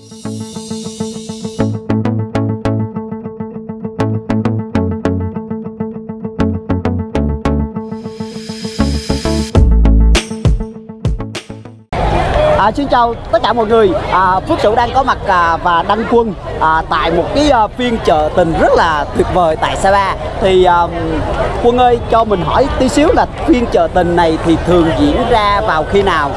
À, xin chào tất cả mọi người. À, Phước Sửu đang có mặt à, và đăng quân à, tại một cái à, phiên chợ tình rất là tuyệt vời tại Sapa. Thì à, Quân ơi cho mình hỏi tí xíu là phiên chợ tình này thì thường diễn ra vào khi nào?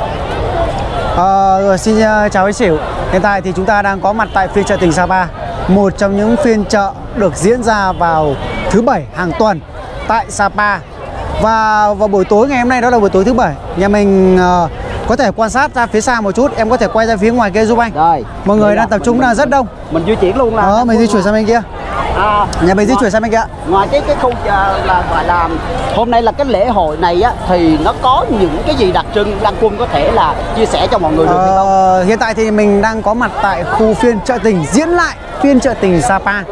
À, rồi, xin à, chào anh Sửu. Hiện tại thì chúng ta đang có mặt tại phiên chợ tỉnh Sapa Một trong những phiên chợ được diễn ra vào thứ bảy hàng tuần tại Sapa. Và vào buổi tối ngày hôm nay đó là buổi tối thứ bảy Nhà mình ờ, có thể quan sát ra phía xa một chút Em có thể quay ra phía ngoài kia giúp anh. Rồi. Mọi người đang tập trung là rất đông. Mình di chuyển luôn là Đó, mình di chuyển sang bên kia à, Nhà mình di chuyển sang bên kia Ngoài cái cái khu à, là gọi là hôm nay là cái lễ hội này á thì nó có những cái gì đặc trưng đăng quân có thể là chia sẻ cho mọi người được hay không? Ờ, hiện tại thì mình đang có mặt tại khu phiên chợ tình diễn lại phiên chợ tình Sapa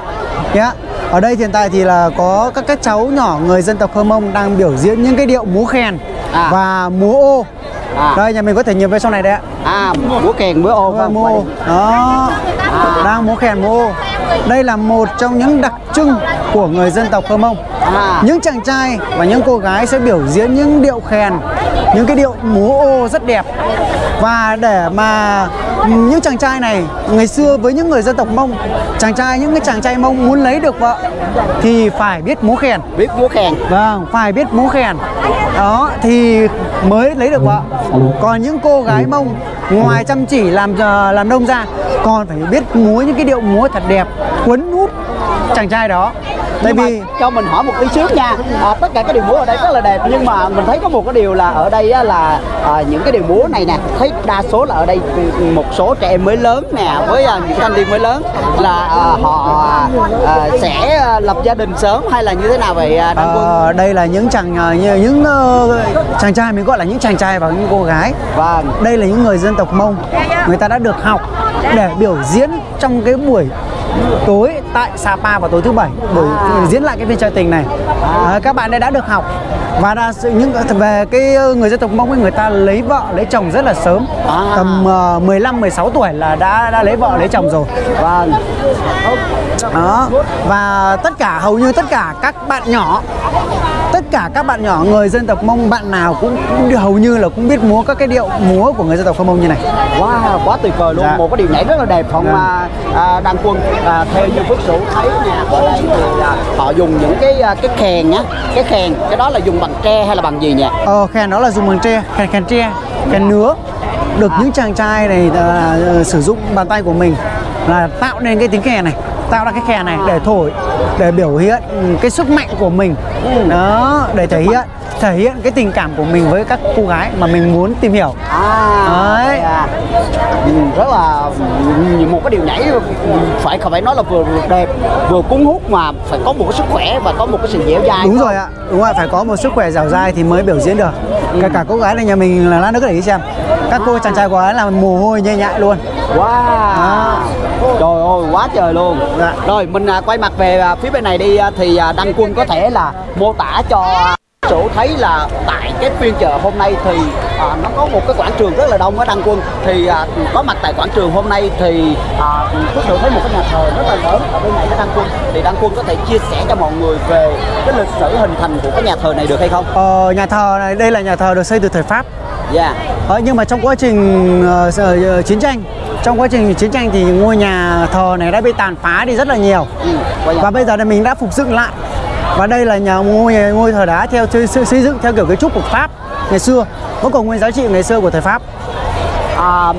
nhé. Ở đây hiện tại thì là có các các cháu nhỏ người dân tộc Hơ Mông đang biểu diễn những cái điệu múa khen À. và múa ô. À. Đây nhà mình có thể nhìn về sau này đấy ạ. À, múa kèn múa ô Vâng, vâng, múa ô. Đó. Đang múa khen múa ô. Đây là một trong những đặc trưng của người dân tộc Hơ Mông. À. Những chàng trai và những cô gái sẽ biểu diễn những điệu khen, những cái điệu múa ô rất đẹp. Và để mà những chàng trai này ngày xưa với những người dân tộc Mông, chàng trai những cái chàng trai Mông muốn lấy được vợ thì phải biết múa khen. biết múa kèn Vâng, phải biết múa khen Đó, thì mới lấy được vợ Còn những cô gái mông Ngoài chăm chỉ làm ờ, làm nông ra, Còn phải biết múa những cái điệu múa thật đẹp Cuốn hút chàng trai đó. Tại vì cho mình hỏi một tí xíu nha. À, tất cả các điều múa ở đây rất là đẹp nhưng mà mình thấy có một cái điều là ở đây á, là à, những cái điều múa này nè thấy đa số là ở đây một số trẻ em mới lớn nè với à, những thanh niên mới lớn là à, họ à, sẽ à, lập gia đình sớm hay là như thế nào vậy à, đăng quân? Ờ, đây là những chàng ờ, như- những ờ, chàng trai mình gọi là những chàng trai và những cô gái. Vâng. Đây là những người dân tộc Mông. Người ta đã được học để biểu diễn trong cái buổi tối tại Sapa vào tối thứ bảy buổi diễn lại cái phiên chợ tình này. À, các bạn đã được học. Và sự những về cái ờ, người dân tộc Mông ấy người ta lấy vợ lấy chồng rất là sớm. À. tầm uh, 15 16 tuổi là đã đã lấy vợ lấy chồng rồi. Vâng đó. Và tất cả hầu như tất cả các bạn nhỏ cả các bạn nhỏ người dân tộc Mông bạn nào cũng, cũng hầu như là cũng biết múa các cái điệu múa của người dân tộc Mông như này. Wow quá tuyệt vời luôn. Dạ. một cái điều nhảy rất là đẹp không Dạ. à, à, đăng quân. À, theo như phước sửu thấy nè ở đây thì à, họ dùng những cái à, cái kèn á cái kèn cái đó là dùng bằng tre hay là bằng gì nhỉ? Ờ, khen đó là dùng bằng tre, khen khen tre, khen nứa Được những chàng trai này ờ, sử dụng bàn tay của mình là tạo nên cái tiếng kèn này Tạo ra cái kèn này. Để thổi, để biểu hiện ừ, cái sức mạnh của mình. Đó, để thể hiện thể hiện cái tình cảm của mình với các cô gái mà mình muốn tìm hiểu. À, Đấy. à. Ừ, rất là ừ, một cái điều nhảy ừ, phải phải nói là vừa, đẹp vừa cuốn hút mà phải có một cái sức khỏe và có một cái sự dẻo dai Đúng rồi ạ, đúng rồi, phải có một sức khỏe dẻo dai thì mới biểu diễn được. Cả cả cô gái này nhà mình là lát nữa để ý xem. Các cô chàng trai của ấy là mồ hôi nhẹ nhại luôn. Wow Trời ơi quá trời luôn Dạ. Rồi mình à, quay mặt về à, phía bên này đi à, Thì Đăng Quân có thể là mô tả cho Sửu thấy là tại cái phiên chợ hôm nay thì à, nó có một cái quảng trường rất là đông ở Đăng Quân thì à, có mặt tại quảng trường hôm nay thì à, Phước Sửu thấy một cái nhà thờ rất là lớn ở bên này ở Đăng Quân thì Đăng Quân có thể chia sẻ cho mọi người về cái lịch sử hình thành của cái nhà thờ này được hay không? Ờ, nhà thờ này, đây là nhà thờ được xây từ thời Pháp Dạ. Ờ, nhưng mà trong quá trình ờ, chiến tranh trong quá trình chiến tranh thì ngôi nhà thờ này đã bị tàn phá đi rất là nhiều. Ừ, và bây giờ thì mình đã phục dựng lại. Và đây là nhà ngôi ngôi thờ đá theo xây xây dựng theo kiểu kiến trúc của Pháp ngày xưa vẫn còn nguyên giá trị ngày xưa của thời Pháp. À,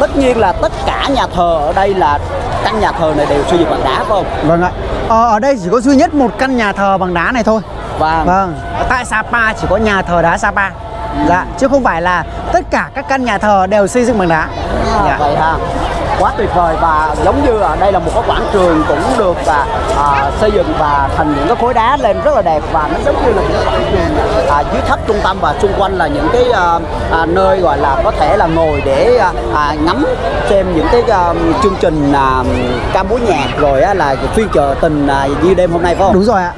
tất nhiên là tất cả nhà thờ ở đây là căn nhà thờ này đều xây dựng bằng đá phải không? vâng ạ. Ờ, ở đây chỉ có duy nhất một căn nhà thờ bằng đá này thôi. Vâng. vâng. Tại Sapa chỉ có nhà thờ đá Sapa dạ chứ không phải là tất cả các căn nhà thờ đều xây dựng bằng đá À, dạ. Vậy ha. Quá tuyệt vời và giống như ở đây là một cái quảng trường cũng được và à, xây dựng và thành những cái khối đá lên rất là đẹp và nó giống như là cái quảng trường à, dưới thấp trung tâm và xung quanh là những cái à, à, nơi gọi là có thể là ngồi để à, à, ngắm xem những cái à, chương trình à, ca múa nhạc rồi á, là phiên chợ tình à, như đêm hôm nay phải không? đúng rồi ạ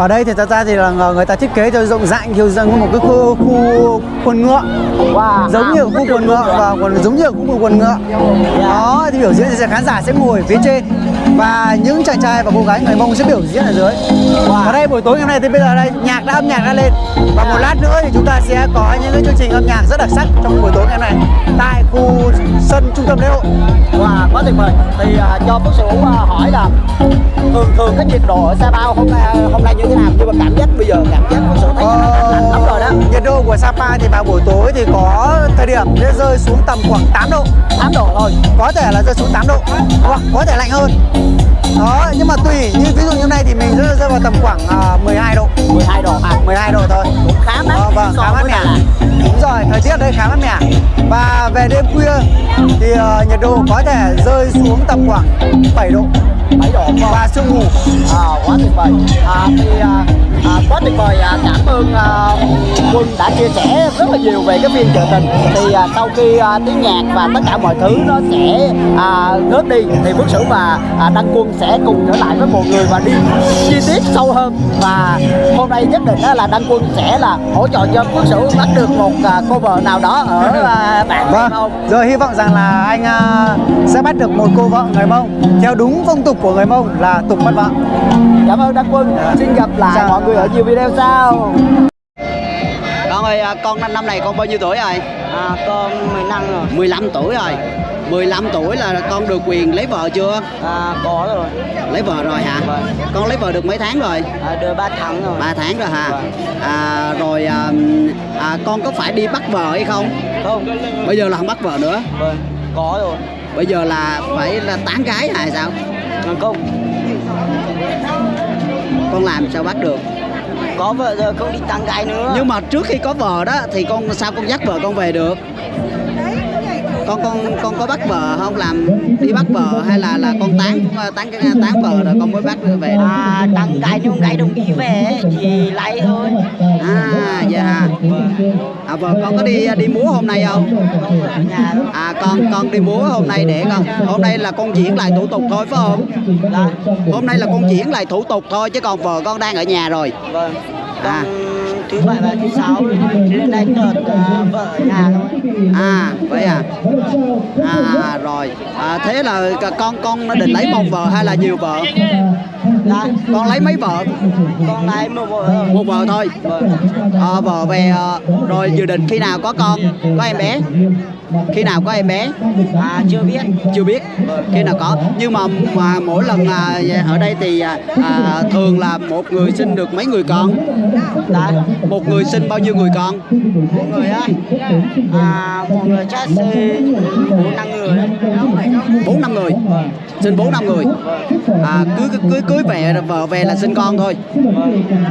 ở đây thì thật ra thì là người ta thiết kế cho rộng rãi kiểu giống một cái khu, khu quần ngựa. Wow, giống như khu quần ngựa và quần giống như khu quần ngựa. Đó thì biểu diễn thì khán giả sẽ ngồi phía trên và những chàng trai và cô gái người mông sẽ biểu diễn ở dưới và đây buổi tối ngày hôm nay thì bây giờ đây nhạc đã âm nhạc đã lên và một lát nữa thì chúng ta sẽ có những cái chương trình âm nhạc rất đặc sắc trong buổi tối ngày hôm nay tại khu sân trung tâm lễ hội Wow, quá tuyệt vời. Thì à, cho Phước Sửu à, hỏi là thường thường cái nhiệt độ ở Sapa hôm nay hôm nay như thế nào? Nhưng mà cảm giác bây giờ cảm giác Phước Sửu thấy Ờ, lạnh lắm rồi đó. nhiệt độ của Sapa thì vào buổi tối thì có thời điểm sẽ rơi xuống tầm khoảng 8 độ 8 độ thôi. có thể là rơi xuống 8 độ hoặc có thể lạnh hơn đó nhưng mà tùy như ví dụ như hôm nay thì mình rơi, rơi vào tầm khoảng à, 12 độ 12 độ à. 12 độ thôi Cũng khá mát Ờ, vâng so khá mát mẻ đúng rồi thời tiết đây khá mát mẻ và về đêm khuya thì ờ, nhiệt độ có thể rơi xuống tầm khoảng 7 độ 7 độ không? và sương mù À, quá tuyệt vời. À, thì à, à, quá tuyệt vời. À, cảm ơn à, Quân đã chia sẻ rất là nhiều về cái phiên chợ tình. Thì à, sau khi à, tiếng nhạc và tất cả mọi thứ nó sẽ à, ngớt đi thì Phước Sửu và à, Đăng Quân sẽ cùng trở lại với mọi người và đi chi tiết sâu hơn. Và hôm nay nhất định là Đăng Quân sẽ là hỗ trợ cho Phước Sửu bắt được một à, cover nào đó ở à, bạn Vâng, không? rồi hy vọng rằng là anh à, sẽ bắt được một cô vợ người Mông theo đúng phong tục của người Mông là tục bắt vợ. Cảm ơn Đăng Quân. Xin gặp lại Chào. mọi người ở nhiều video sau. Con ơi, à, con năm năm này con bao nhiêu tuổi rồi? À, con 15 rồi. 15 tuổi rồi. 15 tuổi là con được quyền lấy vợ chưa? À, có rồi. Lấy vợ rồi hả? Vâng. Con lấy vợ được mấy tháng rồi? À, được 3 tháng rồi. 3 tháng rồi hả? Vâng. À, rồi à, à, con có phải đi bắt vợ hay không? Không. Bây giờ là không bắt vợ nữa. Vâng, có rồi. Bây giờ là phải là tán gái hay sao? Không, Con làm sao bắt được? Có vợ rồi, không đi tăng gái nữa. Nhưng mà trước khi có vợ đó, thì con, sao con dắt vợ con về được? Con con con có bắt vợ không làm đi bắt vợ hay là là con tán tán tán vợ rồi con mới bắt về được? À, tăng gái nhưng gái đồng ý về thì lấy thôi. À dạ. À vợ con có đi đi múa hôm nay không? À con con đi múa hôm nay để con hôm nay là con chuyển lại thủ tục thôi phải không? Dạ. Hôm nay là con chuyển lại thủ tục thôi chứ còn vợ con đang ở nhà rồi. Vâng. À. Thứ bảy và thứ sáu lên đây đợt uh, vợ ở nhà thôi. À vậy à. À rồi. À, thế là con con định lấy một vợ hay là nhiều vợ? Dạ. Con lấy mấy vợ? Con lấy một vợ. Một vợ thôi. À, vợ về à, rồi dự định khi nào có con, có em bé? Khi nào có em bé? À, chưa biết. chưa biết. Khi nào có? Nhưng mà mà mỗi lần à, ở đây thì à, à, thường là một người sinh được mấy người con? Đã, một người sinh bao nhiêu người con? Một người á. À, một người chắc sẽ bốn năm người. Bốn năm người. Sinh bốn năm người. À, cưới cưới cưới về vợ về là sinh con thôi.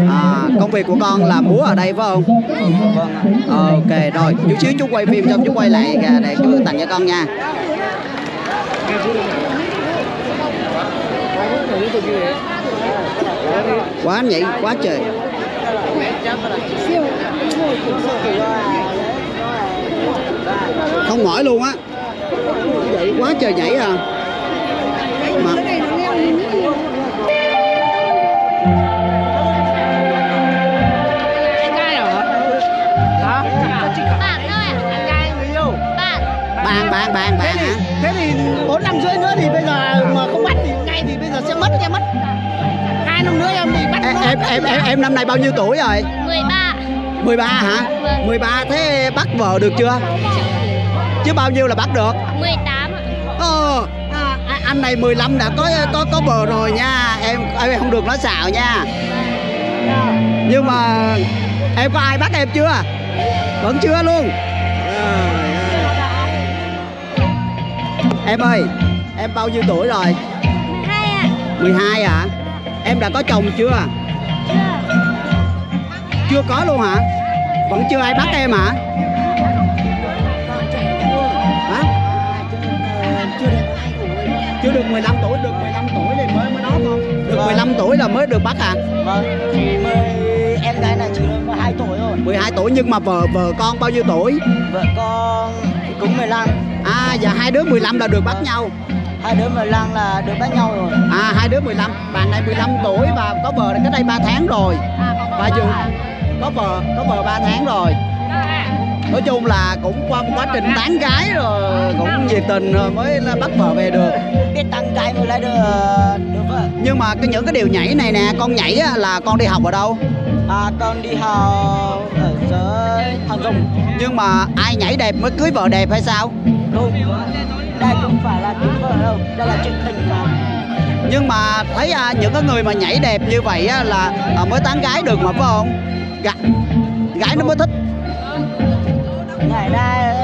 À, công việc của con là múa ở đây phải không? Vâng ok rồi. Chút xíu chú quay phim xong chú quay lại Dạ, để chú tặng cho con nha. Quá nhảy quá trời. Không mỏi luôn á. Quá trời nhảy à. Mà ạ bạn bạn bạn bạn bạn hả? Thế thì 4 năm rưỡi nữa thì bây giờ mà không bắt thì ngay thì bây giờ sẽ mất em mất. Hai năm nữa em thì bắt em em em em, em năm nay bao nhiêu tuổi rồi? 13 13 hả? Vâng. 13 thế bắt vợ được chưa? Chứ bao nhiêu là bắt được? 18 ạ. Ờ, à, à, anh này 15 đã có có có bờ rồi nha. Em em không được nói xạo nha. Nhưng mà em có ai bắt em chưa? Vẫn chưa luôn em ơi em bao nhiêu tuổi rồi? Hai ạ. 12 hả em đã có chồng chưa? Chưa. Chưa có luôn hả? Vẫn chưa ai bắt em hả? Hả? Chưa được 15 tuổi được 15 tuổi thì mới mới đó không được 15 tuổi là mới được bắt à Vâng. Thì mới em gái này chỉ được 2 tuổi rồi. 12 tuổi nhưng mà vợ vợ con bao nhiêu tuổi? Vợ con cũng 15. À và hai đứa 15 là được bắt nhau hai đứa 15 là được đánh nhau rồi À hai đứa 15, bạn này 15 tuổi và có vợ cách đây 3 tháng rồi. Và dù có vợ có vợ 3 tháng rồi. Nói chung là cũng qua một quá trình tán gái rồi cũng nhiệt tình rồi mới là bắt vợ về được. biết tăng cái mới lấy được được vợ Nhưng mà cái những cái điều nhảy này nè, con nhảy á, là con đi học ở đâu? à con đi học ở dưới thằng dùng Nhưng mà ai nhảy đẹp mới cưới vợ đẹp hay sao? Không đây không phải là kiếm vợ đâu đây là chuyện tình cảm Nhưng mà thấy à, những cái người mà nhảy đẹp như vậy á, là à, mới tán gái được mà phải không? Gái, gái nó mới thích. ngày nay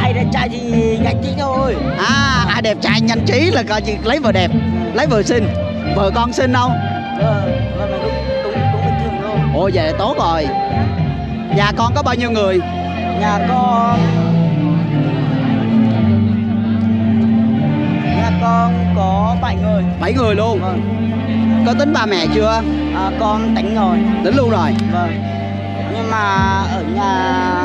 ai đẹp trai thì gạch tí thôi À, ai đẹp trai nhanh trí là coi như lấy vợ đẹp, lấy vợ xinh. Vợ con xinh không? vợ vợ mày cũng cũng cũng bình thường thôi Ồ vậy là tốt rồi. Nhà con có bao nhiêu người? nhà con 7 người luôn vâng. Có tính ba mẹ chưa? À, con tính rồi Tính luôn rồi Vâng Nhưng mà ở nhà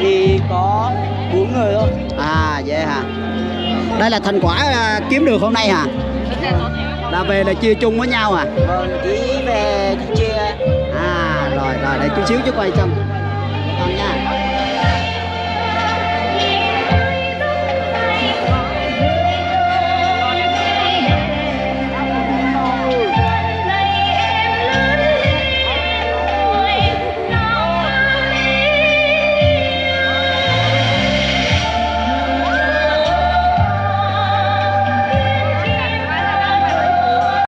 thì có bốn người thôi À vậy hả Đây là thành quả à, kiếm được hôm nay hả? Là về là chia chung với nhau à? Vâng, chỉ về chia À rồi rồi để chút xíu chứ quay trong